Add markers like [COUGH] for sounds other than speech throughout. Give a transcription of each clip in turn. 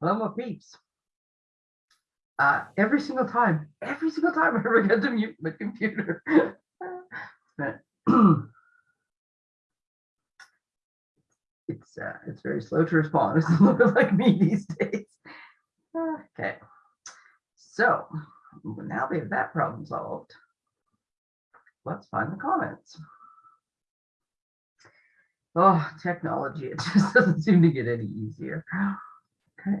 Hello, my peeps. Uh, every single time, every single time [LAUGHS] I forget to mute my computer. [CLEARS THROAT] it's uh, it's very slow to respond. It's a little bit like me these days. Okay, so now we have that problem solved. Let's find the comments. Oh, technology, it just [LAUGHS] doesn't seem to get any easier. Okay,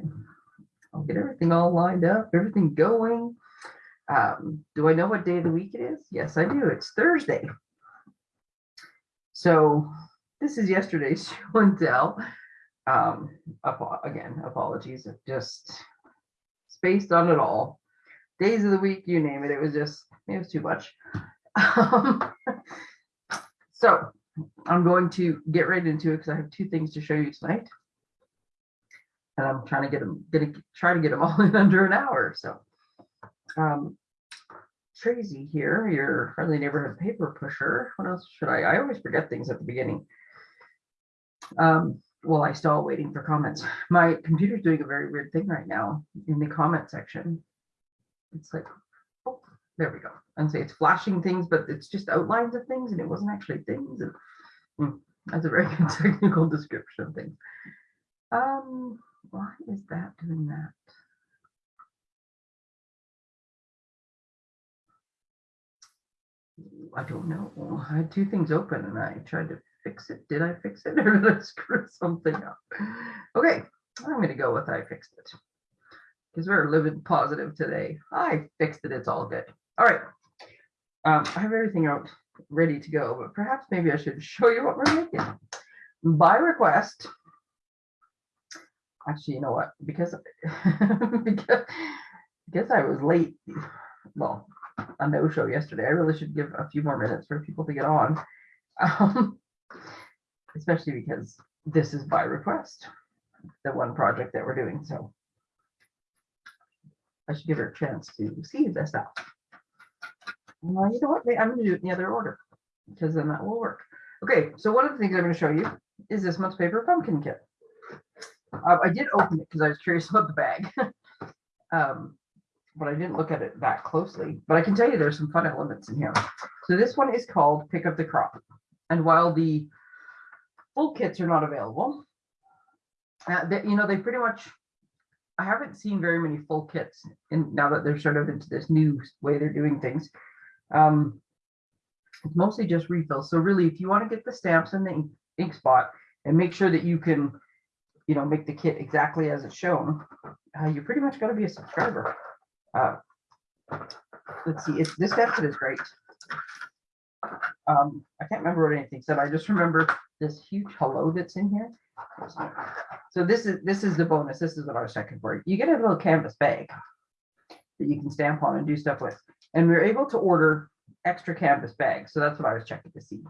I'll get everything all lined up, everything going. Um, do I know what day of the week it is? Yes, I do. It's Thursday. So this is yesterday's [LAUGHS] show and tell. Um, apo- again, apologies, I've just spaced on it all. Days of the week, you name it, it was just, it was too much. Um, [LAUGHS] So I'm going to get right into it because I have two things to show you tonight. And I'm trying to get them, gonna try to get them [LAUGHS] all in under an hour, so. Um, Tracy here, your friendly neighborhood paper pusher. What else should I? I always forget things at the beginning. Um, well, I still waiting for comments. My computer's doing a very weird thing right now in the comment section. It's like, oh, there we go. And say it's flashing things, but it's just outlines of things and it wasn't actually things. And hmm, that's a very good [LAUGHS] technical description of things. Um, why is that doing that? I don't know. I had two things open and I tried to fix it. Did I fix it [LAUGHS] or did I screw something up? Okay, I'm gonna go with I fixed it. Because we're living positive today. I fixed it, it's all good. All right. Um, I have everything out ready to go, but perhaps maybe I should [LAUGHS] show you what we're making. By request. Actually, you know what? Because [LAUGHS] because, because I was late. Well, a no-show yesterday. I really should give a few more minutes for people to get on. [LAUGHS] Um, especially because this is by request, the one project that we're doing, so. I should give her a chance to see this out. Well, you know what, I'm gonna do it in the other order, because then that will work. Okay, so one of the things I'm gonna show you is this month's paper pumpkin kit. Uh, I did open it because I was curious [LAUGHS] about the bag. Um, but I didn't look at it that closely, but I can tell you there's some fun elements in here. So this one is called Pick of the Crop. And while the full kits are not available, uh, that, you know, they pretty much, I haven't seen very many full kits and now that they're sort of into this new way they're doing things. Um, it's mostly just refills. So really, if you want to get the stamps and the ink, ink spot and make sure that you can, you know, make the kit exactly as it's shown, uh, you pretty much got to be a subscriber. Uh, let's see, it's this template is great. Um, I can't remember what anything said. I just remember this huge hello that's in here. So this is this is the bonus. This is what I was checking for. You get a little canvas bag that you can stamp on and do stuff with. And we are able to order extra canvas bags. So that's what I was checking to see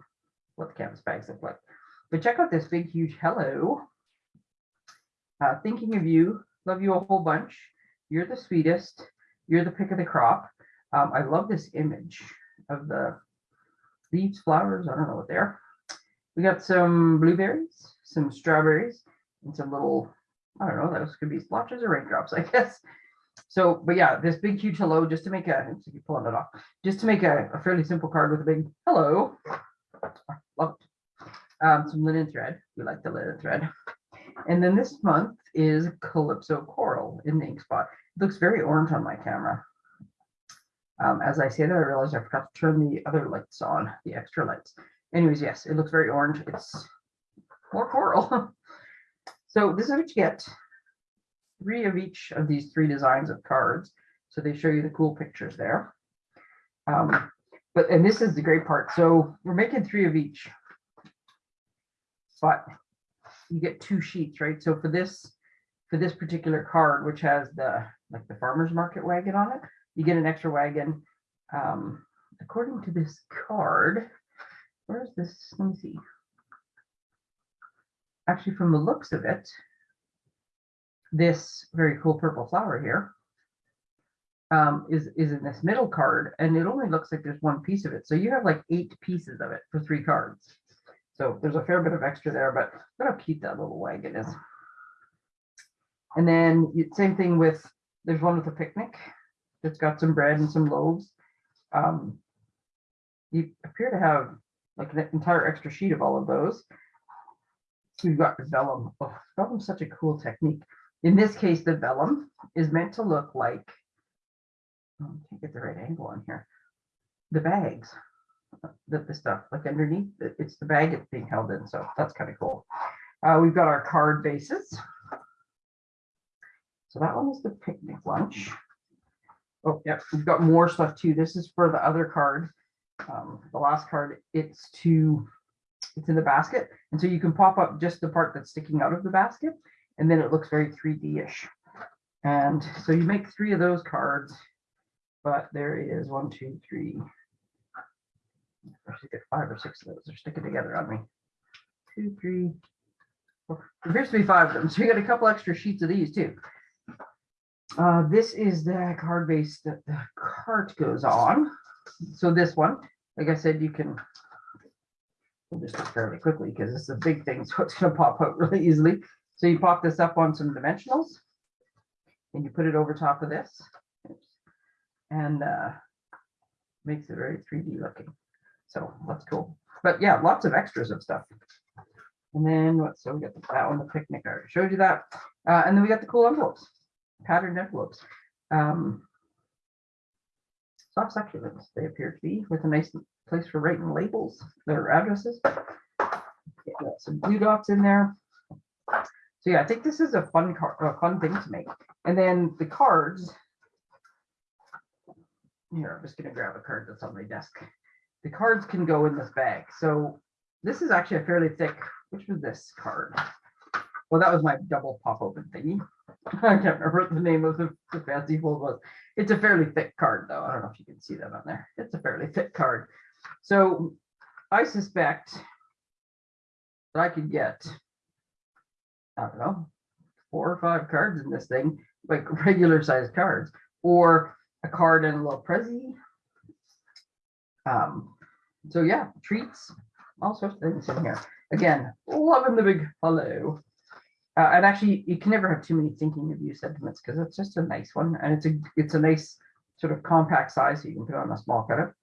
what the canvas bags look like. But check out this big, huge hello. Uh, thinking of you, love you a whole bunch. You're the sweetest. You're the pick of the crop. Um, I love this image of the leaves, flowers. I don't know what they are. We got some blueberries, some strawberries, and some little, I don't know, those could be splotches or raindrops, [LAUGHS] I guess. So, but yeah, this big, huge hello, just to make a, let's see, pulling it off, just to make a, a fairly simple card with a big hello. Um, some linen thread. We like the linen thread. And then this month is Calypso Coral in the ink spot. It looks very orange on my camera. Um, as I say that, I realized I forgot to turn the other lights on, the extra lights. Anyways, yes, it looks very orange. It's more coral. [LAUGHS] so this is what you get. Three of each of these three designs of cards. So they show you the cool pictures there. Um, but, and this is the great part. So we're making three of each. But you get two sheets, right? So for this, for this particular card, which has the, like the farmer's market wagon on it, you get an extra wagon. Um, according to this card, where's this? Let me see. Actually, from the looks of it, this very cool purple flower here um, is, is in this middle card, and it only looks like there's one piece of it. So you have like eight pieces of it for three cards. So there's a fair bit of extra there, but look how cute that little wagon is. And then same thing with, there's one with a picnic that's got some bread and some loaves. Um, You appear to have like an entire extra sheet of all of those. We've got vellum. Oh, vellum's such a cool technique. In this case, the vellum is meant to look like, oh, I can't get the right angle on here. The bags, that the stuff like underneath, it- it's the bag it's being held in. So that's kind of cool. Uh, we've got our card bases. So that one is the picnic lunch. Oh, yeah, we've got more stuff too. This is for the other card. Um, the last card, it's to, it's in the basket. And so you can pop up just the part that's sticking out of the basket and then it looks very 3D-ish. And so you make three of those cards, but there is one, two, three. I should get five or six of those. They're sticking together on me. Two, three, four. There appears to be five of them. So you got a couple extra sheets of these too. Uh, this is the card base that the cart goes on. So this one, like I said, you can we'll just do it fairly quickly because is a big thing, [LAUGHS] so it's gonna pop out really easily. So you pop this up on some dimensionals and you put it over top of this. And uh, makes it very 3D looking. So that's cool. But yeah, lots of extras of stuff. And then what, so we got the, that one, the picnic, I already showed you that. Uh, and then we got the cool envelopes, patterned envelopes. Um, soft succulents, they appear to be with a nice place for writing labels, their addresses. Got Some blue dots in there. So yeah, I think this is a fun a fun thing to make. And then the cards. Here, I'm just gonna grab a card that's on my desk. The cards can go in this bag. So this is actually a fairly thick, which was this card? Well, that was my double pop open thingy. [LAUGHS] I can't remember what the name of the, the fancy fold was. It's a fairly thick card though. I don't know if you can see that on there. It's a fairly thick card. So I suspect that I could get, I don't know, four or five cards in this thing, like [LAUGHS] regular sized cards, or a card and a little prezi. Um, so yeah, treats, all sorts of things in here. Again, loving the big hello. Uh, and actually, you can never have too many thinking of you sentiments because it's just a nice one, and it's a it's a nice sort of compact size, so you can put on a small cutter.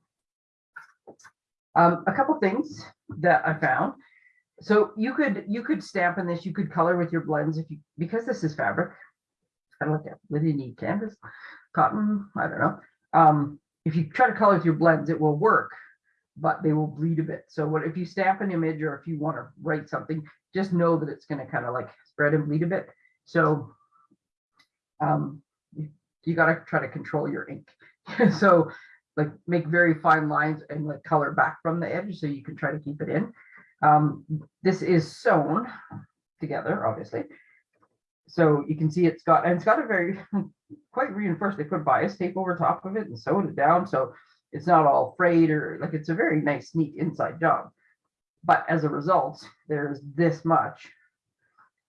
Um, a couple things that I found. So you could you could stamp in this, you could color with your blends if you because this is fabric. Kind of like a really neat canvas, cotton. I don't know. Um, if you try to color your blends, it will work, but they will bleed a bit. So what if you stamp an image or if you want to write something, just know that it's going to kind of like spread and bleed a bit. So um, you, you got to try to control your ink. [LAUGHS] so like make very fine lines and like color back from the edge so you can try to keep it in. Um, this is sewn together, obviously. So you can see it's got, and it's got a very [LAUGHS] quite reinforced. They put bias tape over top of it and sewed it down. So it's not all frayed or like it's a very nice, neat inside job. But as a result, there's this much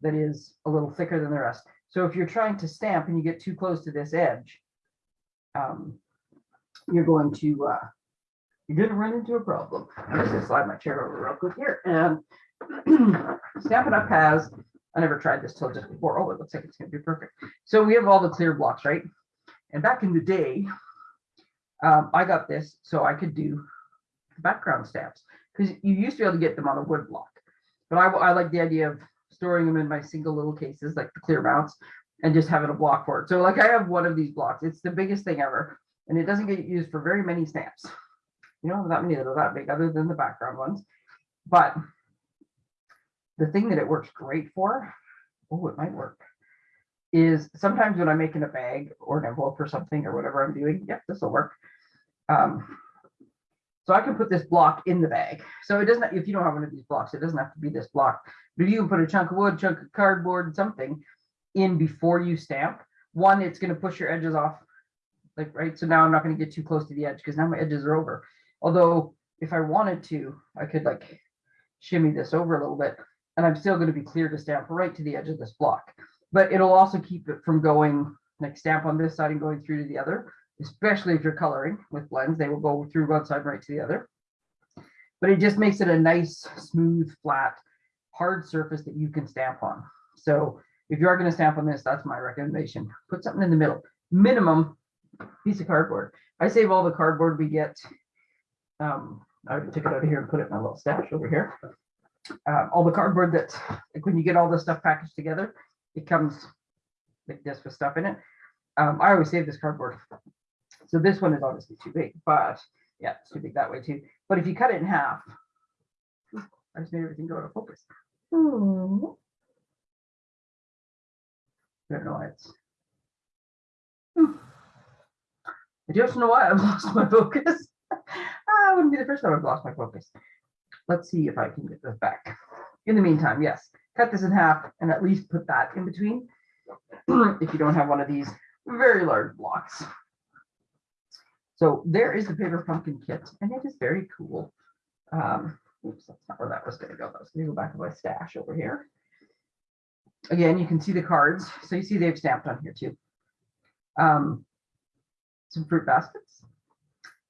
that is a little thicker than the rest. So if you're trying to stamp and you get too close to this edge, um, you're going to uh, you're going to run into a problem. I'm just going to slide my chair over real quick here and [CLEARS THROAT] Stampin' Up has, I never tried this till just before. Oh, it looks like it's going to be perfect. So we have all the clear blocks, right? And back in the day, um, I got this so I could do background stamps because you used to be able to get them on a wood block. But I, I like the idea of storing them in my single little cases, like the clear mounts, and just having a block for it. So like I have one of these blocks. It's the biggest thing ever, and it doesn't get used for very many stamps. You know, that many that are that big, other than the background ones. But the thing that it works great for, oh, it might work, is sometimes when I'm making a bag or an envelope or something or whatever I'm doing, yeah, this will work. Um, so I can put this block in the bag. So it doesn't, if you don't have one of these blocks, it doesn't have to be this block. But you can put a chunk of wood, chunk of cardboard, something in before you stamp, one, it's going to push your edges off. Like, right. So now I'm not going to get too close to the edge because now my edges are over. Although if I wanted to, I could like shimmy this over a little bit and I'm still going to be clear to stamp right to the edge of this block. But it'll also keep it from going like stamp on this side and going through to the other, especially if you're coloring with blends, they will go through one side right to the other. But it just makes it a nice, smooth, flat, hard surface that you can stamp on. So if you are gonna stamp on this, that's my recommendation. Put something in the middle, minimum piece of cardboard. I save all the cardboard we get. Um, I take it out of here and put it in my little stash over here. Uh, all the cardboard that, like when you get all this stuff packaged together, it comes like this with stuff in it. Um, I always save this cardboard. So this one is obviously too big, but yeah, it's too big that way too. But if you cut it in half, I just made everything go out of focus. Hmm. I don't know why it's. Hmm. [SIGHS] I just know why I've [LAUGHS] lost my focus. [LAUGHS] I wouldn't be the first time I've lost my focus. Let's see if I can get this back. In the meantime, yes, cut this in half and at least put that in between. [CLEARS THROAT] If you don't have one of these very large blocks. So there is the paper pumpkin kit and it is very cool. Um, oops, that's not where that was gonna go. That was gonna go back to my stash over here. Again, you can see the cards. So you see they've stamped on here too. Um, some fruit baskets,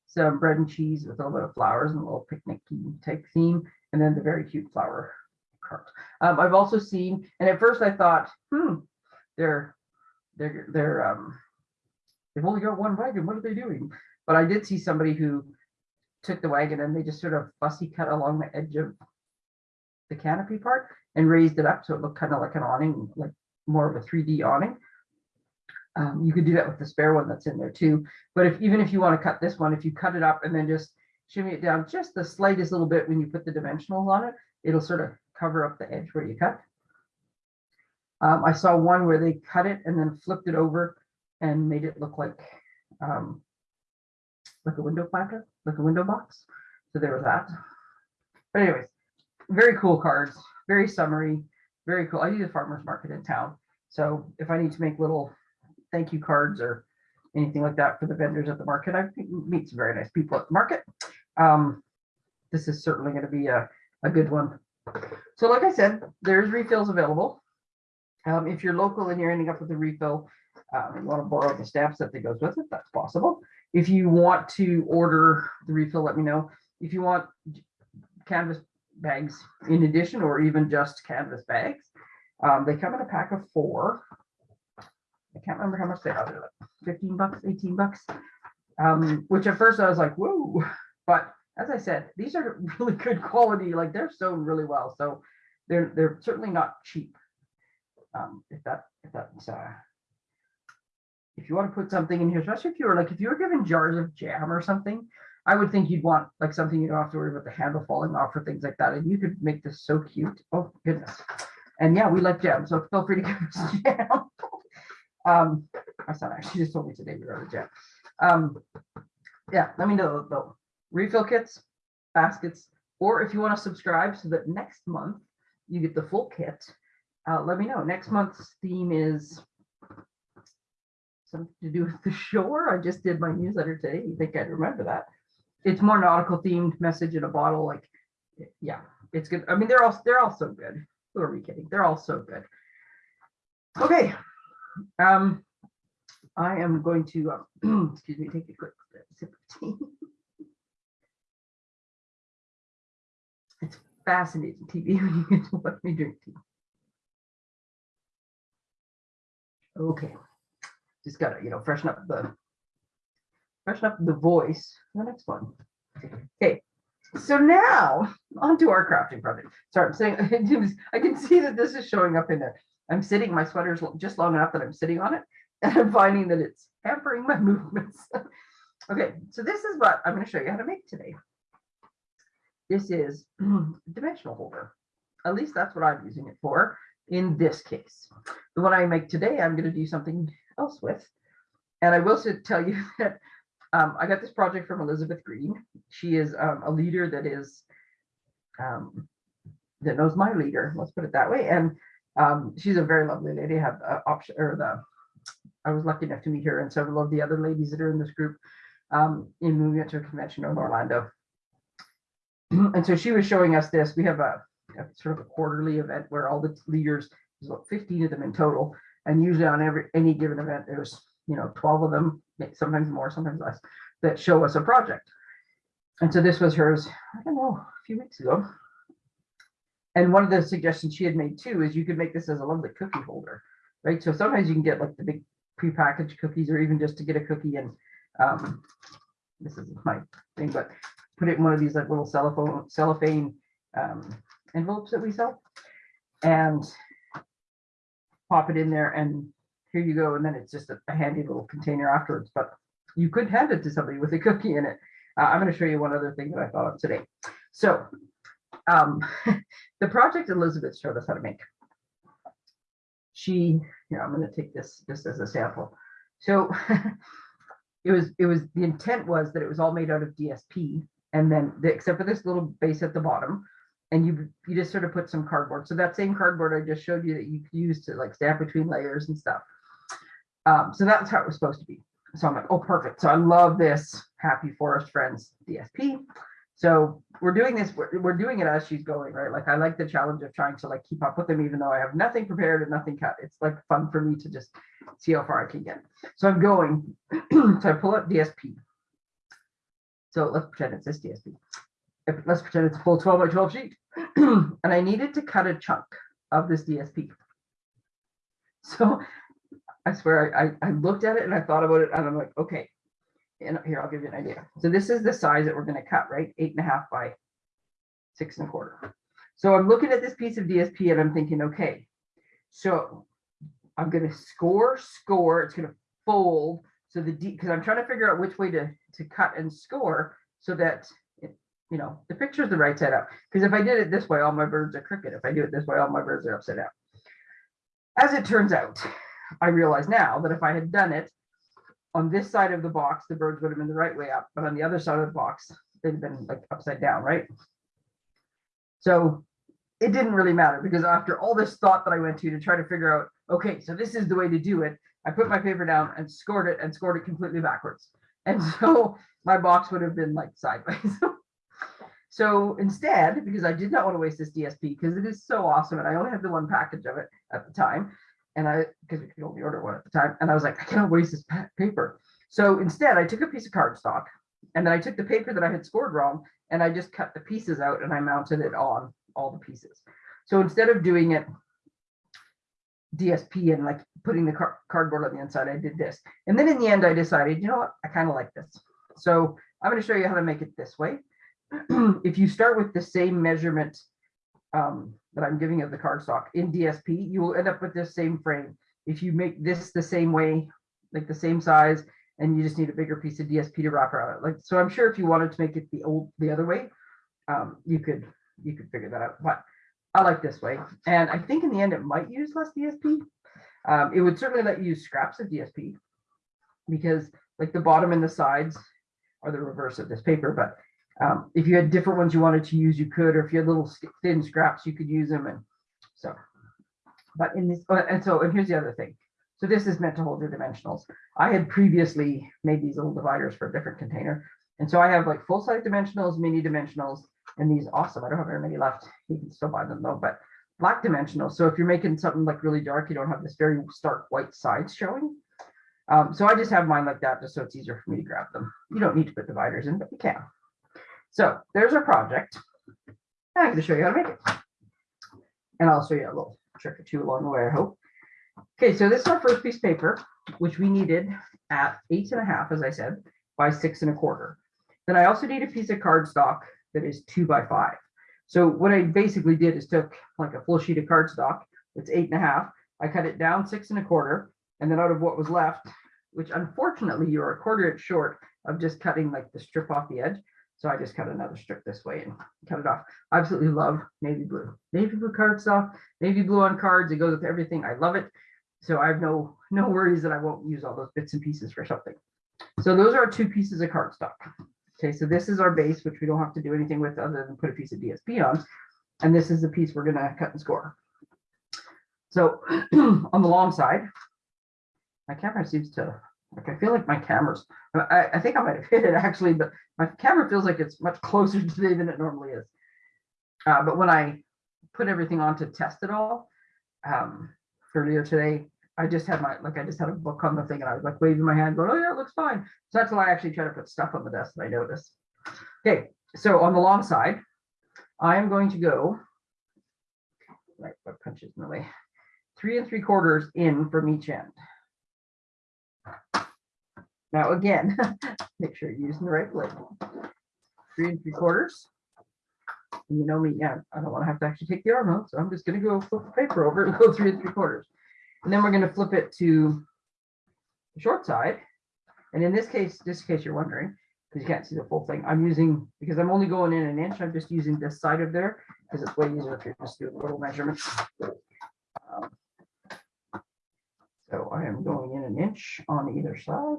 some bread and cheese with a little bit of flowers and a little picnic type theme, and then the very cute flower cart. Um, I've also seen, and at first I thought, hmm, they're they're they're um they've only got one wagon. What are they doing? But I did see somebody who took the wagon and they just sort of fussy cut along the edge of the canopy part and raised it up so it looked kind of like an awning, like more of a 3D awning. Um, you could do that with the spare one that's in there too. But if even if you want to cut this one, if you cut it up and then just shimmy it down just the slightest little bit when you put the dimensionals on it, it'll sort of cover up the edge where you cut. Um, I saw one where they cut it and then flipped it over and made it look like um, like a window planter, like a window box. So there was that. But anyways, very cool cards, very summary, very cool. I use a farmer's market in town. So if I need to make little thank you cards or anything like that for the vendors at the market, I meet some very nice people at the market. Um, this is certainly going to be a, a good one. So like I said, there's refills available. Um, if you're local and you're ending up with a refill, um, you want to borrow the stamps that goes with it, that's possible. If you want to order the refill, let me know. If you want canvas bags in addition, or even just canvas bags, um, they come in a pack of four. I can't remember how much they are, like 15 bucks, 18 bucks. Um, which at first I was like, whoa, but as I said, these are [LAUGHS] really good quality, like they're sewn really well. So they're they're certainly not cheap. Um, if that if that's uh if you want to put something in here, especially if you were like if you were given jars of jam or something, I would think you'd want like something you don't have to worry about the handle falling off or things like that. And you could make this so cute. Oh goodness. And yeah, we like jam, so feel free to [LAUGHS] give us jam. Um, my son actually just told me today we were out of jam. Um, yeah, let me know the refill kits, baskets, or if you want to subscribe so that next month you get the full kit. Uh, let me know. Next month's theme is something to do with the shore. I just did my newsletter today. You think I'd remember that? It's more nautical themed message in a bottle. Like, yeah, it's good. I mean, they're all they're all so good. Who are we kidding? They're all so good. Okay. Um, I am going to uh, [CLEARS THROAT] excuse me, take a quick sip of tea. [LAUGHS] it's fascinating TV [LAUGHS] when you get to let me drink tea. Okay, just gotta, you know, freshen up the freshen up the voice the next one. Okay, so now on to our crafting project. Sorry, I'm saying [LAUGHS] I can see that this is showing up in there. I'm sitting, my sweater's just long enough that I'm sitting on it, [LAUGHS] and I'm finding that it's hampering my [LAUGHS] movements. okay, so this is what I'm going to show you how to make today. This is [CLEARS THROAT] dimensional holder. At least that's what I'm using it for in this case. The one I make today, I'm going to do something else with. And I will tell you [LAUGHS] that um, I got this project from Elizabeth Green. She is um, a leader that is um, that knows my leader. Let's put it that way. And um, she's a very lovely lady. I have option or the I was lucky enough to meet her and several of the other ladies that are in this group um, in moving to a convention in Orlando. [CLEARS THROAT] and so she was showing us this. We have a, a, sort of a quarterly event where all the leaders, there's about 15 of them in total, and usually on every any given event, there's you know 12 of them, sometimes more, sometimes less, that show us a project. And so this was hers, I don't know, a few weeks ago. And one of the suggestions she had made too is you could make this as a lovely cookie holder, right? So sometimes you can get like the big prepackaged cookies or even just to get a cookie and um, this is my thing, but put it in one of these like little cellophane cellophane um, envelopes that we sell and pop it in there and here you go. And then it's just a, a handy little container afterwards, but you could hand it to somebody with a cookie in it. Uh, I'm going to show you one other thing that I thought of today. So um, [LAUGHS] the project Elizabeth showed us how to make. She, yeah, I'm going to take this just as a sample. So [LAUGHS] it was, it was, the intent was that it was all made out of DSP and then the, except for this little base at the bottom. And you, you just sort of put some cardboard. So that same cardboard I just showed you that you could use to like stamp between layers and stuff. Um, so that's how it was supposed to be. So I'm like, oh, perfect. So I love this Happy Forest Friends DSP. So we're doing this, we're, we're doing it as she's going, right? Like I like the challenge of trying to like keep up with them, even though I have nothing prepared and nothing cut. It's like fun for me to just see how far I can get. So I'm going, [CLEARS THROAT] so I pull up DSP. So let's pretend it's this DSP. Let's pretend it's a full 12 by 12 sheet. [CLEARS THROAT] and I needed to cut a chunk of this DSP. So I swear I, I, I looked at it and I thought about it and I'm like, okay. And here, I'll give you an idea. So this is the size that we're gonna cut, right? Eight and a half by six and a quarter. So I'm looking at this piece of DSP and I'm thinking, okay, so I'm gonna score, score, it's gonna fold. So the D, because I'm trying to figure out which way to, to cut and score so that, you know, the picture's the right side up. Because if I did it this way, all my birds are crooked. If I do it this way, all my birds are upside down. As it turns out, I realize now that if I had done it on this side of the box, the birds would have been the right way up, but on the other side of the box, they'd have been like upside down, right? So it didn't really matter because after all this thought that I went to to try to figure out, okay, so this is the way to do it, I put my paper down and scored it and scored it completely backwards. And [LAUGHS] so my box would have been like sideways. [LAUGHS] So instead, because I did not want to waste this DSP because it is so awesome and I only had the one package of it at the time. And I, because we could only order one at the time. And I was like, I cannot waste this paper. So instead I took a piece of cardstock and then I took the paper that I had scored wrong and I just cut the pieces out and I mounted it on all the pieces. So instead of doing it DSP and like putting the car- cardboard on the inside, I did this. And then in the end, I decided, you know what, I kind of like this. So I'm going to show you how to make it this way. [CLEARS THROAT] if you start with the same measurement um, that I'm giving of the cardstock in DSP, you will end up with this same frame. If you make this the same way, like the same size, and you just need a bigger piece of DSP to wrap around it. Like, so I'm sure if you wanted to make it the old, the other way, um, you could, you could figure that out. But I like this way. And I think in the end, it might use less DSP. Um, it would certainly let you use scraps of DSP because like the bottom and the sides are the reverse of this paper. But um, if you had different ones you wanted to use, you could, or if you had little thin scraps, you could use them. And so, but in this, oh, and so, and here's the other thing. So this is meant to hold your dimensionals. I had previously made these little dividers for a different container. And so I have like full size dimensionals, mini dimensionals, and these awesome. I don't have very many left. You can still buy them though, but black dimensionals. So if you're making something like really dark, you don't have this very stark white sides showing. Um, so I just have mine like that just so it's easier for me to grab them. You don't need to put dividers in, but you can. So there's our project. I'm going to show you how to make it. And I'll show you a little trick or two along the way, I hope. Okay, so this is our first piece of paper, which we needed at eight and a half, as I said, by six and a quarter. Then I also need a piece of cardstock that is two by five. So what I basically did is took like a full sheet of cardstock, it's eight and a half. I cut it down six and a quarter, and then out of what was left, which unfortunately you're a quarter inch short of just cutting like the strip off the edge. So I just cut another strip this way and cut it off. I absolutely love navy blue. Navy blue cardstock, navy blue on cards. It goes with everything. I love it. So I have no no worries that I won't use all those bits and pieces for something. So those are two pieces of cardstock. Okay, so this is our base, which we don't have to do anything with other than put a piece of DSP on. And this is the piece we're gonna cut and score. So [CLEARS THROAT] on the long side, my camera seems to, like, I feel like my camera's, I, I think I might have hit it actually, but my camera feels like it's much closer [LAUGHS] today than it normally is. Uh, but when I put everything on to test it all, um, earlier today, I just had my, like, I just had a book on the thing and I was like waving my hand going, oh yeah, it looks fine. So that's why I actually try to put stuff on the desk that I notice. Okay, so on the long side, I am going to go right, what punches in the way. Three and three quarters in from each end. Now, again, [LAUGHS] make sure you're using the right blade. Three and three quarters. And You know me, yeah, I don't want to have to actually take the arm out, so I'm just gonna go flip the paper over and go [LAUGHS] three and three quarters. And then we're gonna flip it to the short side. And in this case, just in case you're wondering, because you can't see the full thing, I'm using, because I'm only going in an inch, I'm just using this side of there, because it's way easier if you're just doing a little measurements. Um, So I am going in an inch on either side.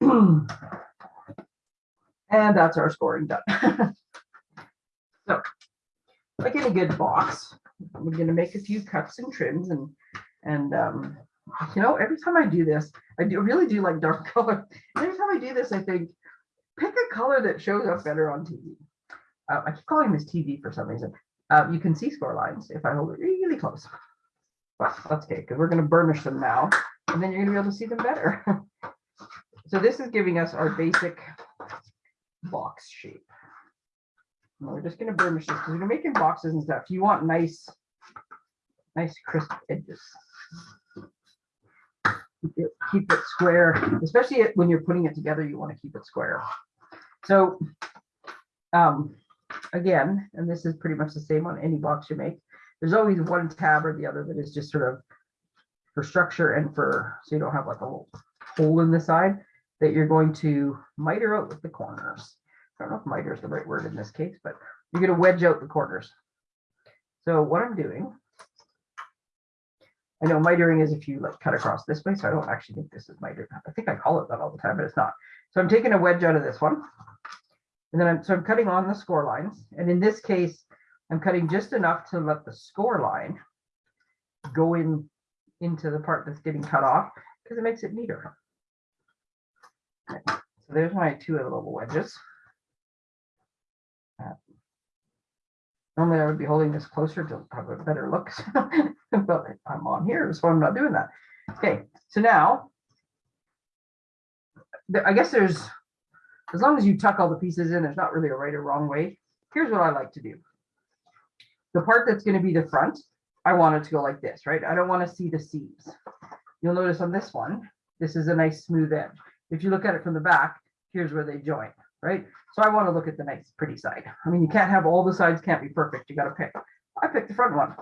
[CLEARS THROAT] And that's our scoring done. [LAUGHS] So, like any good box, we're gonna make a few cuts and trims and, and, um, you know, every time I do this, I do really do like dark [LAUGHS] color. Every time I do this, I think, pick a color that shows up better on TV. Uh, I keep calling this TV for some reason. Uh, you can see score lines if I hold it really close. But that's okay, because we're gonna burnish them now, and then you're gonna be able to see them better. [LAUGHS] So this is giving us our basic box shape. And We're just gonna burnish this, because we're making boxes and stuff. You want nice, nice crisp edges. Keep it, keep it square, especially when you're putting it together, you want to keep it square. So, um, again, and this is pretty much the same on any box you make. There's always one tab or the other that is just sort of for structure and for, so you don't have like a little hole in the side that you're going to miter out with the corners. I don't know if miter is the right word in this case, but you're gonna wedge out the corners. So what I'm doing I know mitering is if you like cut across this way, so I don't actually think this is mitered. I think I call it that all the time, but it's not. So I'm taking a wedge out of this one. And then I'm, so I'm cutting on the score lines. And in this case, I'm cutting just enough to let the score line go in into the part that's getting cut off because it makes it neater. So there's my two little wedges. Uh, Normally I would be holding this closer to have a better look, [LAUGHS] but I'm on here, so I'm not doing that. Okay, so now. I guess there's, as long as you tuck all the pieces in, there's not really a right or wrong way. Here's what I like to do. The part that's gonna be the front, I want it to go like this, right? I don't wanna see the seams. You'll notice on this one, this is a nice smooth edge. If you look at it from the back, here's where they join, right? So I want to look at the nice pretty side. I mean, you can't have all the sides can't be perfect. You got to pick. I picked the front one.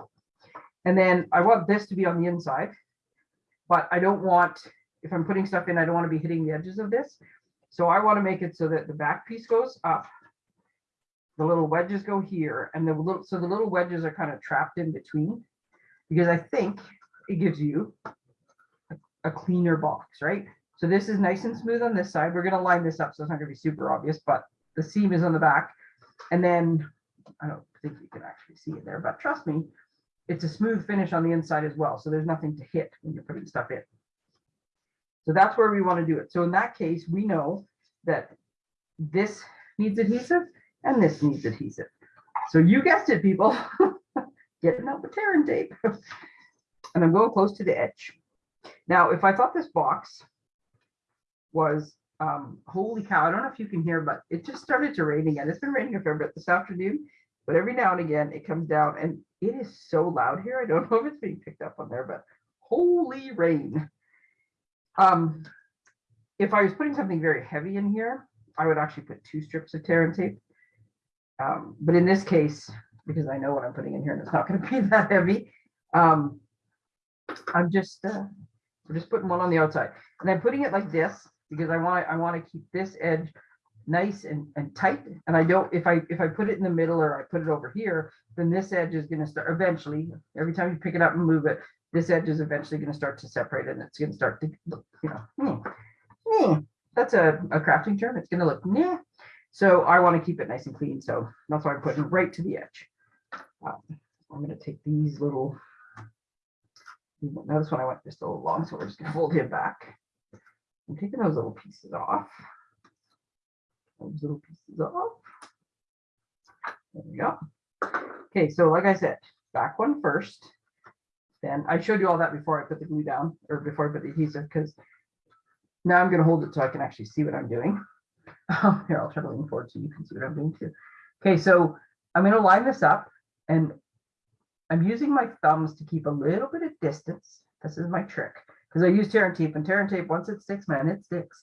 And then I want this to be on the inside, but I don't want, if I'm putting stuff in, I don't want to be hitting the edges of this. So I want to make it so that the back piece goes up. The little wedges go here and the little, so the little wedges are kind of trapped in between. Because I think it gives you a- a cleaner box, right? So this is nice and smooth on this side. We're gonna line this up, so it's not gonna be super obvious, but the seam is on the back. And then, I don't think you can actually see it there, but trust me, it's a smooth finish on the inside as well, so there's nothing to hit when you're putting stuff in. So that's where we wanna do it. So in that case, we know that this needs adhesive and this needs adhesive. So you guessed it, people. [LAUGHS] Getting out the tear and tape. [LAUGHS] And I'm going close to the edge. Now, if I thought this box was, um, holy cow, I don't know if you can hear, but it just started to rain again. It's been raining a fair bit this afternoon. But every now and again, it comes down and it is so loud here. I don't know if it's being picked up on there, but holy rain. Um, if I was putting something very heavy in here, I would actually put two strips of tear and tape. Um, but in this case, because I know what I'm putting in here and it's not gonna [LAUGHS] be that heavy, um, I'm just, uh, we're just putting one on the outside. And I'm putting it like this because I want, I want to keep this edge nice and, and tight. And I don't, if I, if I put it in the middle or I put it over here, then this edge is gonna start eventually, every time you pick it up and move it, this edge is eventually gonna start to separate and it's gonna start to look, you know, hmm, hmm, that's a, a crafting term. It's gonna look, yeah. So I want to keep it nice and clean. So that's why I'm putting right to the edge. Um, I'm gonna take these little now this one I went just a little long, so we're just gonna fold him back. I'm taking those little pieces off. Those little pieces off. There we go. Okay, so like I said, back one first. Then I showed you all that before I put the glue down or before I put the adhesive, because now I'm gonna hold it so I can actually see what I'm doing. [LAUGHS] Oh, Here, I'll try to lean forward so you can see what I'm doing too. Okay, so I'm gonna line this up and I'm using my thumbs to keep a little bit of distance. This is my trick, because I use tear and tape and tear and tape, once it sticks, man, it sticks.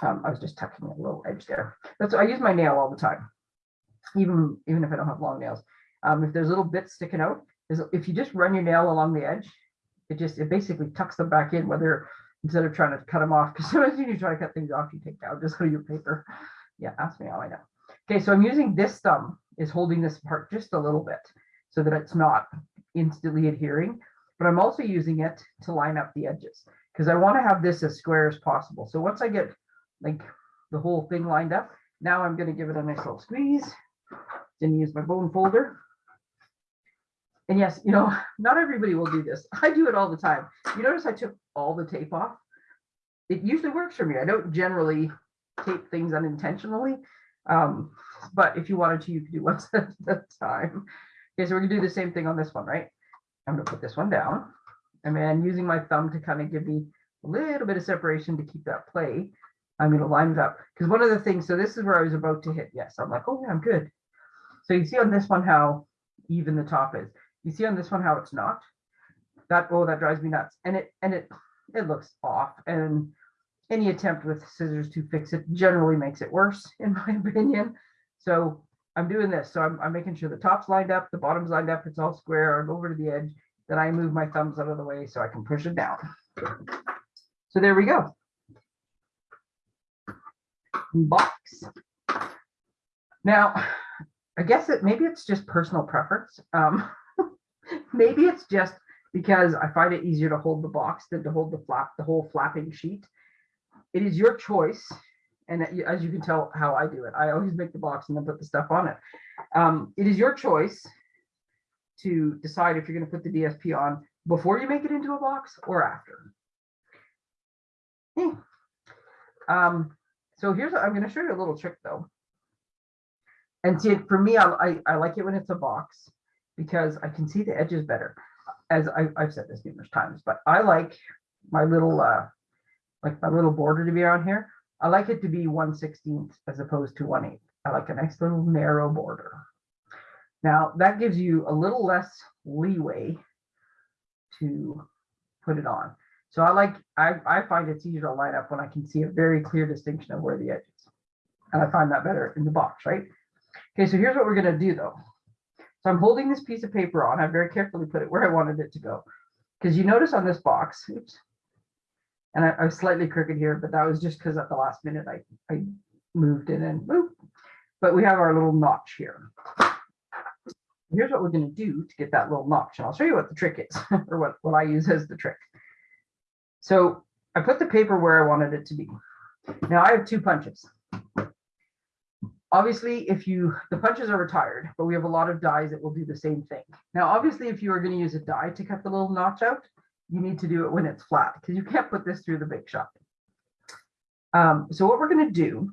Um, I was just tucking a little edge there. That's, I use my nail all the time. Even, even if I don't have long nails. Um, if there's little bits sticking out, if you just run your nail along the edge, it just, it basically tucks them back in, whether, instead of trying to cut them off, because [LAUGHS] sometimes when you try to cut things off, you take out just so [LAUGHS] your paper. Yeah, ask me how I know. Okay, so I'm using this thumb is holding this part just a little bit so that it's not instantly adhering, but I'm also using it to line up the edges because I want to have this as square as possible. So once I get like the whole thing lined up, now I'm going to give it a nice little squeeze. Then use my bone folder. And yes, you know, [LAUGHS] not everybody will do this. I do it all the time. You notice I took all the tape off. It usually works for me. I don't generally tape things unintentionally. Um, but if you wanted to, you could do [LAUGHS] one at a time. Okay, so we're gonna do the same thing on this one, right? I'm gonna put this one down. And then using my thumb to kind of give me a little bit of separation to keep that play. I'm gonna line it up. Because one of the things, so this is where I was about to hit. Yes, I'm like, oh yeah, I'm good. So you see on this one how even the top is. You see on this one how it's not. That oh, that drives me nuts. And it and it it looks off. And any attempt with scissors to fix it generally makes it worse, in my [LAUGHS] opinion. So I'm doing this. So I'm, I'm making sure the top's lined up, the bottom's lined up, it's all square. I go over to the edge. Then I move my thumbs out of the way so I can push it down. So there we go. Box. Now, I guess it maybe it's just personal preference. Um, [LAUGHS] maybe it's just because I find it easier to hold the box than to hold the flap, the whole flapping sheet. It is your choice. And as you can tell how I do it, I always make the box and then put the stuff on it. Um, it is your choice to decide if you're going to put the DSP on before you make it into a box or after. Hmm. Um, so here's, I'm going to show you a little trick though. And see, for me, I, I, I like it when it's a box because I can see the edges better. As I, I've said this numerous times, but I like my little, uh, like my little border to be around here. I like it to be 1 16th as opposed to 1 8. I like a nice little narrow border. Now that gives you a little less leeway to put it on. So I like, I, I find it's easier to line up when I can see a very clear distinction of where the edge is. And I find that better in the box, right? Okay, so here's what we're gonna do though. So I'm holding this piece of paper on. I very carefully put it where I wanted it to go. Because you notice on this box, oops, and I, I was slightly crooked here, but that was just because at the last minute I, I moved it and moved. But we have our little notch here. Here's what we're going to do to get that little notch. And I'll show you what the trick is [LAUGHS] or what, what I use as the trick. So I put the paper where I wanted it to be. Now I have two punches. Obviously, if you, the punches are retired, but we have a lot of dies that will do the same thing. Now, obviously, if you are going to use a die to cut the little notch out, you need to do it when it's flat because you can't put this through the big shot. Um, so what we're going to do,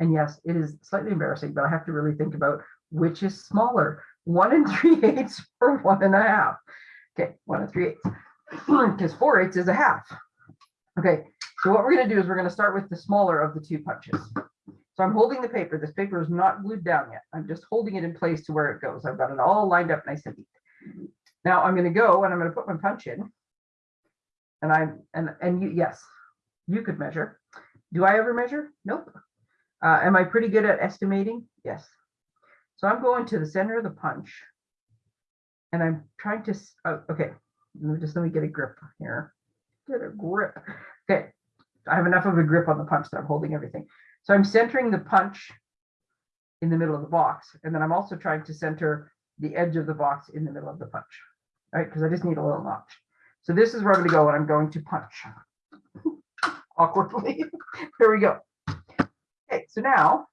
and yes, it is slightly embarrassing, but I have to really think about which is smaller, one and three [LAUGHS] eighths or one and a half. Okay, one and three eighths, [CLEARS THROAT] because four eighths is a half. Okay, so what we're going to do is we're going to start with the smaller of the two punches. So I'm holding the paper. This paper is not glued down yet. I'm just holding it in place to where it goes. I've got it all lined up nice and neat. Now I'm going to go and I'm going to put my punch in. And I'm and and you yes, you could measure. Do I ever measure? Nope. Uh, am I pretty good at estimating? Yes. So I'm going to the center of the punch. And I'm trying to, oh, okay, let me just let me get a grip here. Get a grip. Okay, I have enough of a grip on the punch that I'm holding everything. So I'm centering the punch in the middle of the box. And then I'm also trying to center the edge of the box in the middle of the punch, right? Because I just need a little notch. So this is where I'm going to go and I'm going to punch [LAUGHS] awkwardly. [LAUGHS] Here we go. Okay, so now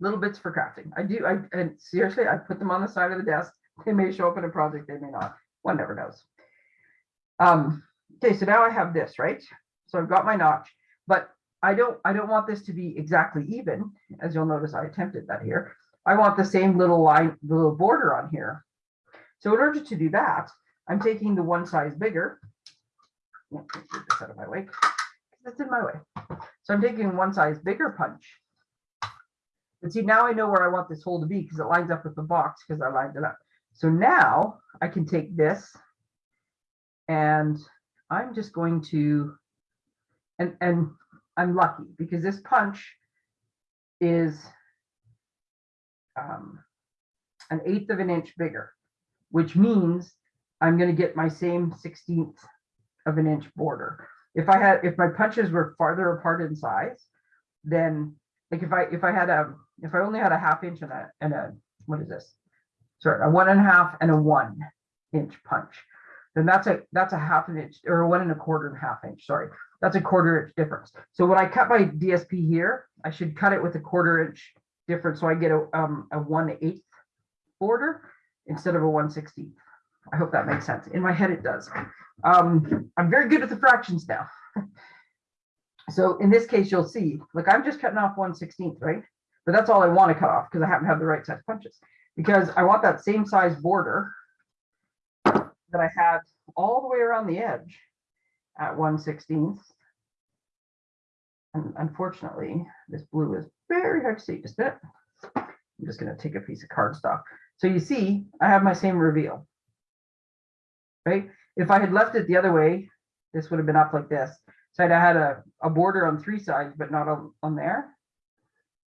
little bits for crafting. I do, I and seriously, I put them on the side of the desk. They may show up in a project, they may not. One never knows. Um, okay, so now I have this, right? So I've got my notch, but I don't I don't want this to be exactly even. As you'll notice, I attempted that here. I want the same little line, the little border on here. So in order to do that, I'm taking the one size bigger. Get this out of my way. That's in my way. So I'm taking one size bigger punch. But see, now I know where I want this hole to be because it lines up with the box because I lined it up. So now I can take this and I'm just going to, and, and I'm lucky because this punch is um, an eighth of an inch bigger, which means I'm gonna get my same sixteenth of an inch border. If I had, if my punches were farther apart in size, then like if I, if I had a, if I only had a half inch and a, and a, what is this? Sorry, a one and a half and a one inch punch, then that's a, that's a half an inch or one and a quarter and a half inch, sorry. That's a quarter inch difference. So when I cut my DSP here, I should cut it with a quarter inch difference. So I get a, um, a one eighth border instead of a one sixteenth. I hope that makes sense. In my head, it does. Um, I'm very good at the fractions now. So in this case, you'll see, like I'm just cutting off one sixteenth, right? But that's all I want to cut off because I happen to have the right size punches. Because I want that same size border that I had all the way around the edge at one sixteenth. And unfortunately, this blue is very hard to see, just a bit. I'm just gonna take a piece of cardstock. So you see, I have my same reveal. Right? If I had left it the other way, this would have been up like this. So I'd had a, a border on three sides, but not on, on there.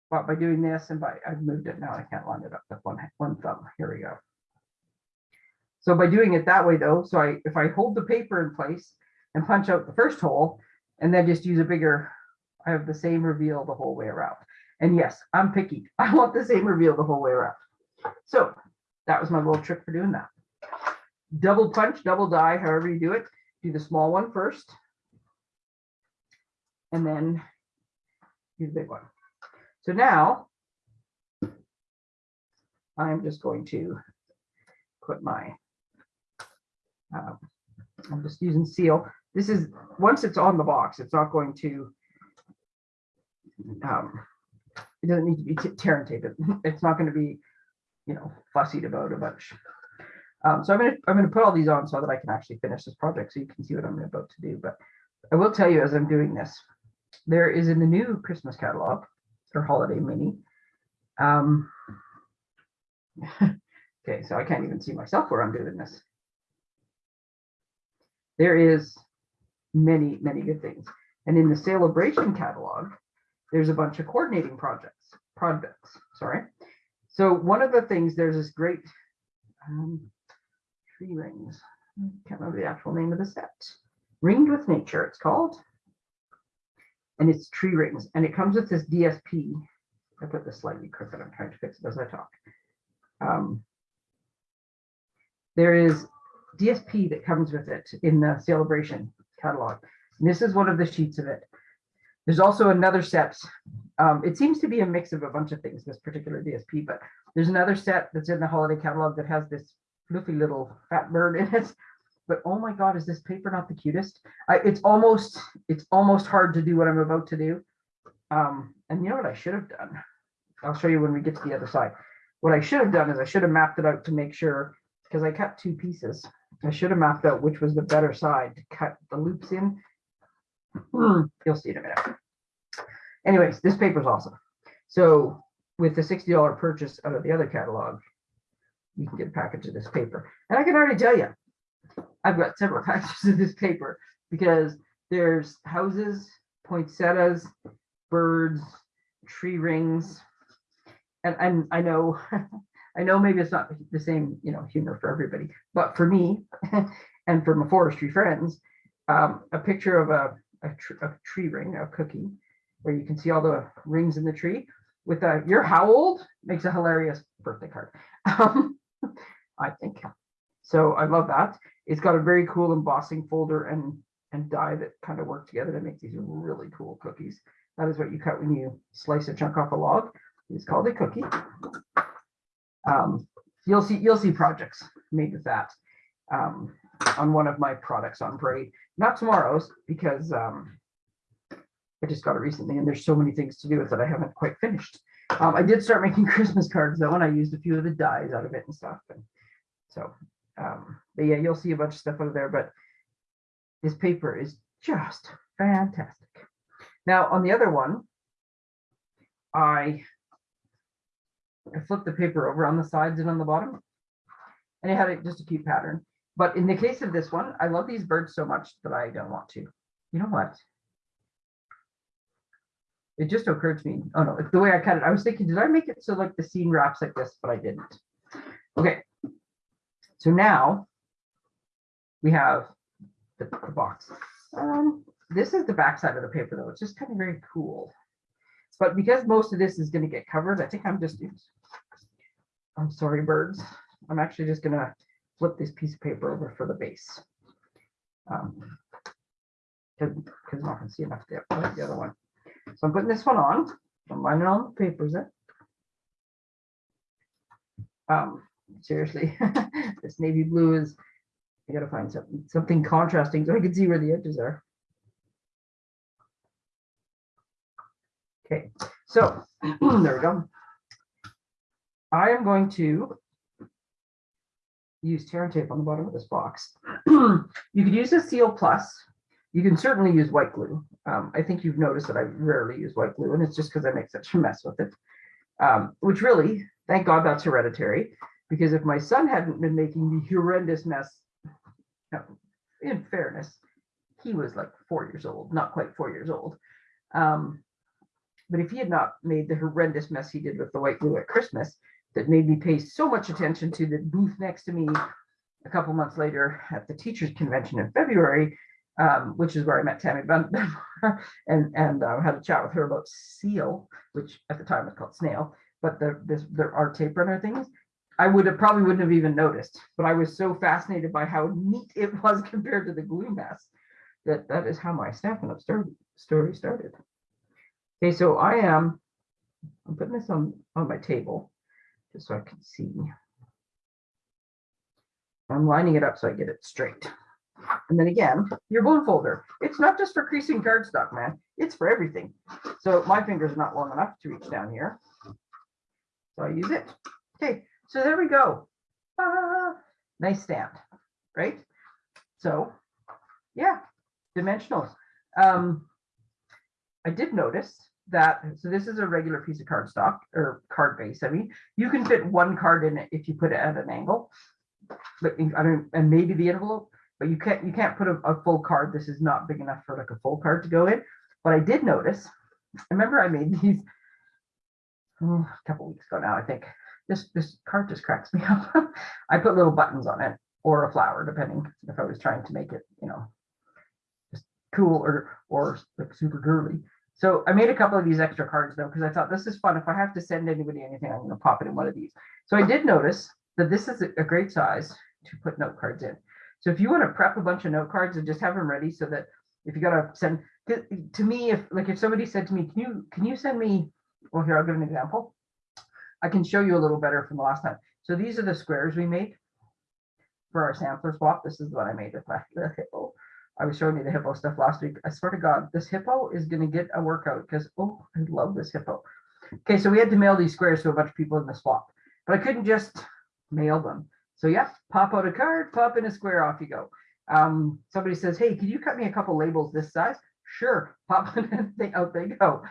But by doing this and by, I've moved it now, I can't line it up with one, one thumb. Here we go. So by doing it that way though, so I, if I hold the paper in place and punch out the first hole and then just use a bigger, I have the same reveal the whole way around. And yes, I'm picky. [LAUGHS] I want the same reveal the whole way around. So that was my little trick for doing that. Double punch, double die, however you do it. Do the small one first. And then do the big one. So now I'm just going to put my, um, I'm just using seal. This is, once it's on the box, it's not going to, um, it doesn't need to be tear and tape. It- It's not going to be, you know, fussied about a bunch. Um, so I'm gonna, I'm gonna put all these on so that I can actually finish this project so you can see what I'm about to do. But I will tell you as I'm doing this, there is in the new Christmas catalog or holiday mini. Um, [LAUGHS] okay, so I can't even see myself where I'm doing this. There is many, many good things. And in the celebration catalog, there's a bunch of coordinating projects, projects, sorry. So one of the things, there's this great um, tree rings. I can't remember the actual name of the set. Ringed with Nature, it's called. And it's tree rings, and it comes with this DSP. I put this slightly crooked. I'm trying to fix it as I talk. Um, there is DSP that comes with it in the celebration catalog. And this is one of the sheets of it. There's also another set. Um, it seems to be a mix of a bunch of things, this particular DSP, but there's another set that's in the holiday catalog that has this fluffy little fat bird in it. But oh my God, is this paper not the cutest? I, it's almost, it's almost hard to do what I'm about to do. Um, and you know what I should have done? I'll show you when we get to the other side. What I should have done is I should have mapped it out to make sure, because I cut two pieces. I should have mapped out which was the better side to cut the loops in. Hmm, You'll see in a minute. Anyways, this paper is awesome. So with the $60 purchase out of the other catalog, you can get a package of this paper. And I can already tell you, I've got several [LAUGHS] packages of this paper because there's houses, poinsettias, birds, tree rings. And, and I know, [LAUGHS] I know maybe it's not the same, you know, humor for everybody, but for me [LAUGHS] and for my forestry friends, um, a picture of a, a, tr- a tree ring, a cookie, where you can see all the rings in the tree with a, you're how old makes a hilarious birthday card. Um, [LAUGHS] I think. So I love that. It's got a very cool embossing folder and, and die that kind of work together to make these really cool cookies. That is what you cut when you slice a chunk off a log. It's called a cookie. Um, you'll see, you'll see projects made with that um, on one of my products on Parade. Not tomorrow's because um, I just got it recently and there's so many things to do with it I haven't quite finished. Um, I did start making [LAUGHS] Christmas cards though, and I used a few of the dies out of it and stuff. And so, um, but yeah, you'll see a bunch of stuff out there, but this paper is just fantastic. Now on the other one, I I flipped the paper over on the sides and on the bottom. And it had just a cute pattern. But in the case of this one, I love these birds so much that I don't want to. You know what? It just occurred to me, oh no, the way I cut it, I was thinking, did I make it so like the scene wraps like this, but I didn't. Okay. So now we have the, the box. Um, this is the back side of the paper though. It's just kind of very cool. But because most of this is gonna get covered, I think I'm just, I'm sorry, birds. I'm actually just gonna flip this piece of paper over for the base. Um, Cause, cause I'm not gonna see enough there, the other one. So I'm putting this one on, I'm lining all the papers in. Um, seriously, [LAUGHS] this navy blue is, I gotta find something, something contrasting so I can see where the edges are. Okay, so [CLEARS THROAT] there we go. I am going to use tear and tape on the bottom of this box. [CLEARS THROAT] You could use a seal plus. You can certainly use white glue. Um, I think you've noticed that I rarely use white glue and it's just because I make such a mess with it. Um, which really, thank God that's hereditary, because if my son hadn't been making the horrendous mess, in fairness, he was like four years old, not quite four years old. Um, but if he had not made the horrendous mess he did with the white glue at Christmas, that made me pay so much attention to the booth next to me a couple months later at the teachers convention in February, um, which is where I met Tammy [LAUGHS] and and uh, had a chat with her about seal, which at the time was called snail, but the this there are tape runner things. I would have probably wouldn't have even noticed, but I was so fascinated by how neat it [LAUGHS] was compared to the glue mess that that is how my Stampin' Up! story started. Okay, so I am I'm putting this on on my table just so I can see. I'm lining it up so I get it straight. And then again, your bone folder. It's not just for creasing cardstock, man. It's for everything. So my finger's are not long enough to reach down here. So I use it. Okay, so there we go. Ah, nice stamp, right? So yeah, dimensionals. Um, I did notice that, so this is a regular piece of cardstock or card base. I mean, you can fit one card in it if you put it at an angle. But I don't, and maybe the envelope, but you can't, you can't put a, a full card. This is not big enough for like a full card to go in. But I did notice, [LAUGHS] remember I made these oh, a couple weeks ago now, I think. This, this card just cracks me [LAUGHS] up. I put little buttons on it or a flower, depending if I was trying to make it, you know, just cool or, or like super girly. So I made a couple of these extra cards though, because I thought this is fun. If I have to send anybody anything, I'm gonna pop it in one of these. So I did notice that this is a great size to put note cards in. So if you want to prep a bunch of note cards and just have them ready so that if you gotta send, to to me, if like if somebody said to me, can you, can you send me, well, here, I'll give an example. I can show you a little better from the last time. So these are the squares we made for our sampler swap. This is what I made with my [LAUGHS] the hippo. Oh, I was showing you the hippo stuff last week. I swear to God, this hippo is gonna get a workout because oh, I love this hippo. Okay, so we had to mail these squares to a bunch of people in the swap, but I couldn't just mail them. So yeah, pop out a card, pop in a square, off you go. Um, somebody says, hey, can you cut me a couple labels this size? Sure, [LAUGHS] pop in thing, out they go.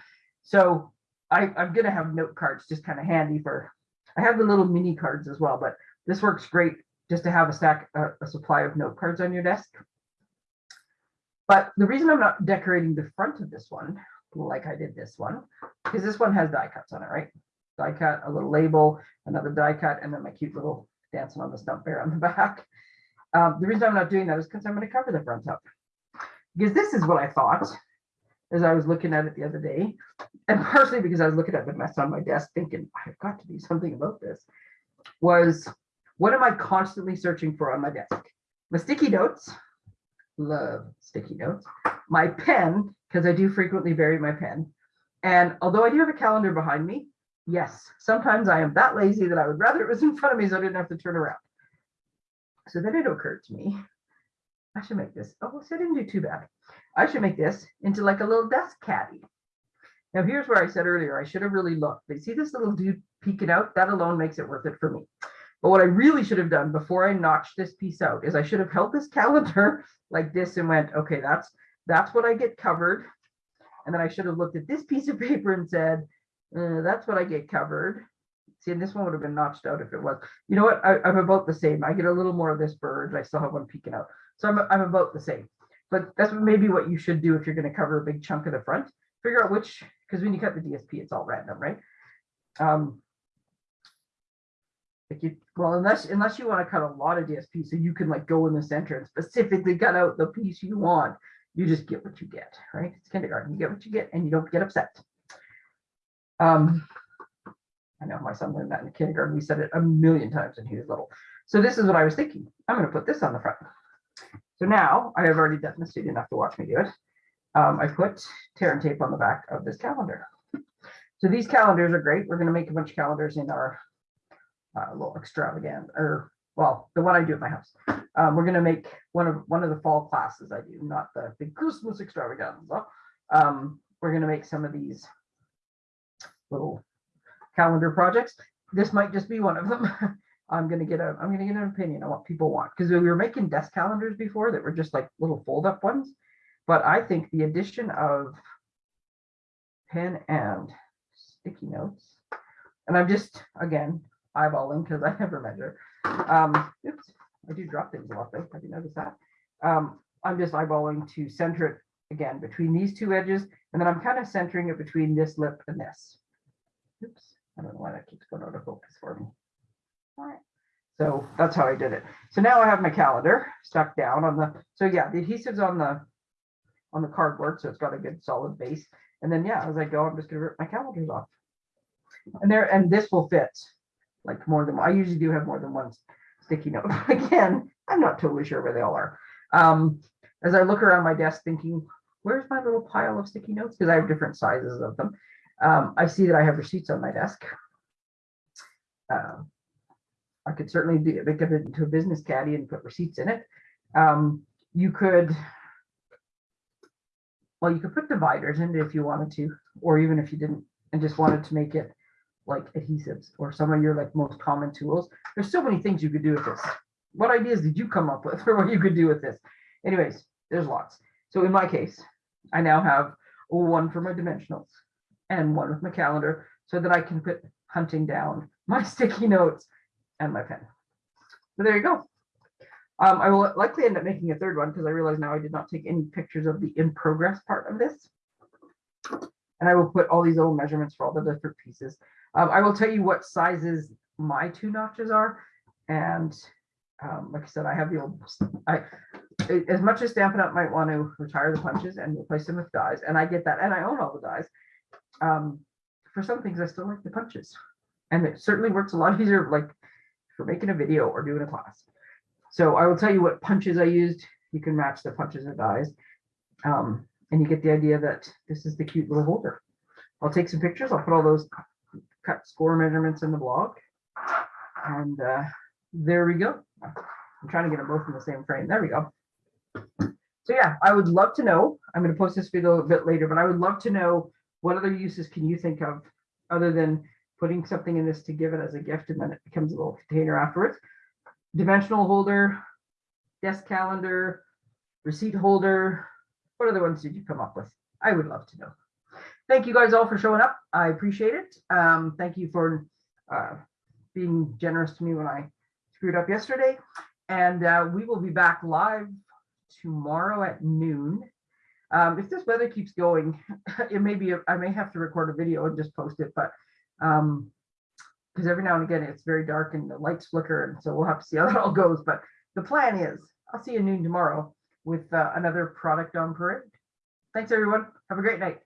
So I, I'm gonna have note cards just kind of handy for, I have the little mini cards as well, but this works great just to have a stack, a, a supply of note cards on your desk. But the reason I'm not decorating the front of this one, like I did this one, because this one has die cuts on it, right? Die cut, a little label, another die cut, and then my cute little dancing on the stump bear on the [LAUGHS] back. Um, the reason I'm not doing that is because I'm going to cover the front up. Because this is what I thought as I was looking at it the other day, and partially because I was looking at the mess on my desk thinking, I've got to do something about this, was what am I constantly searching for on my desk? My sticky notes, love sticky notes, my pen, because I do frequently bury my pen. And although I do have a calendar behind me, yes, sometimes I am that lazy that I would rather it was in front of me so I didn't have to turn around. So then it occurred to me, I should make this, oh, so I didn't do too bad. I should make this into like a little desk caddy. Now here's where I said earlier, I should have really looked. But see this little dude peeking out? That alone makes it worth it for me. But what I really should have done before I notched this piece out is I should have held this [LAUGHS] calendar like this and went, okay, that's that's what I get covered. And then I should have looked at this piece of paper and said, uh, that's what I get covered. See, and this one would have been notched out if it was. You know what? I, I'm about the same. I get a little more of this bird. I still have one peeking out. So I'm, I'm about the same. But that's maybe what you should do if you're going to cover a big chunk of the front. Figure out which, because when you cut the DSP, it's all random, right? Um, like you, well, unless unless you want to cut a lot of DSP, so you can like go in the center and specifically cut out the piece you want. You just get what you get, right? It's kindergarten. You get what you get, and you don't get upset. Um, I know my son learned that in kindergarten. We said it a million times when he was little. So this is what I was thinking. I'm going to put this on the front. So now I have already done this. Didn't have to watch me do it. Um, I put tear and tape on the back of this calendar. So these calendars are great. We're going to make a bunch of calendars in our uh, little extravaganza, or well, the one I do at my house. Um, we're going to make one of one of the fall classes I do, not the big Christmas extravaganza. Um, we're going to make some of these little calendar projects. This might just be one of them. [LAUGHS] I'm gonna get a I'm gonna get an opinion on what people want because we were making desk calendars before that were just like little fold up ones, but I think the addition of pen and sticky notes, and I'm just again eyeballing because [LAUGHS] I never measure. Um, oops, I do drop things a lot though. Have you noticed that? Um, I'm just eyeballing to center it again between these two edges, and then I'm kind of centering it between this lip and this. Oops, I don't know why that keeps going out of focus for me. All right. So that's how I did it. So now I have my calendar stuck down on the, so yeah, the adhesive's on the, on the cardboard, so it's got a good solid base. And then, yeah, as I go, I'm just gonna rip my calendars off. And there, and this will fit like more than, I usually do have more than one sticky note. Again, I'm not totally sure where they all are. Um, as I look around my desk thinking, where's my little pile of sticky notes? Because I have different sizes of them. Um, I see that I have receipts on my desk. Uh, I could certainly make it into a business caddy and put receipts in it. Um, you could, well, you could put dividers in it if you wanted to, or even if you didn't and just wanted to make it like adhesives or some of your like most common tools. There's so many things you could do with this. What ideas did you come up with [LAUGHS] for what you could do with this? Anyways, there's lots. So in my case, I now have one for my dimensionals and one with my calendar so that I can put hunting down [LAUGHS] my sticky notes and my pen. So there you go. Um, I will likely end up making a third one because I realize now I did not take any pictures of the in progress part of this. And I will put all these little measurements for all the different pieces. Um, I will tell you what sizes my two notches are. And um, like I said, I have the old, I, as much as Stampin' Up might want to retire the punches and replace them with dies, and I get that, and I own all the dies. Um, for some things, I still like the punches. And it certainly works a lot [LAUGHS] easier, like for making a video or doing a class. So I will tell you what punches I used. You can match the punches and dies. Um, and you get the idea that this is the cute little holder. I'll take some pictures. I'll put all those cut score measurements in the blog. And uh, there we go. I'm trying to get them both in the same frame. There we go. So yeah, I would love to know. I'm going to post this video a bit later, but I would love to know what other uses can you think of other than putting something in this to give it as a gift and then it becomes a little container afterwards. Dimensional holder, desk calendar, receipt holder. What other ones did you come up with? I would love to know. Thank you guys all for showing up. I appreciate it. Um, thank you for uh, being generous to me when I screwed up yesterday. And uh, we will be back live tomorrow at noon. Um, if this weather keeps going, [LAUGHS] it may be, I may have to record a video and just post it, but um, because every now and again it's very dark and the lights flicker. And so we'll have to see how that all goes. But the plan is I'll see you noon tomorrow with uh, another product on parade. Thanks, everyone. Have a great night.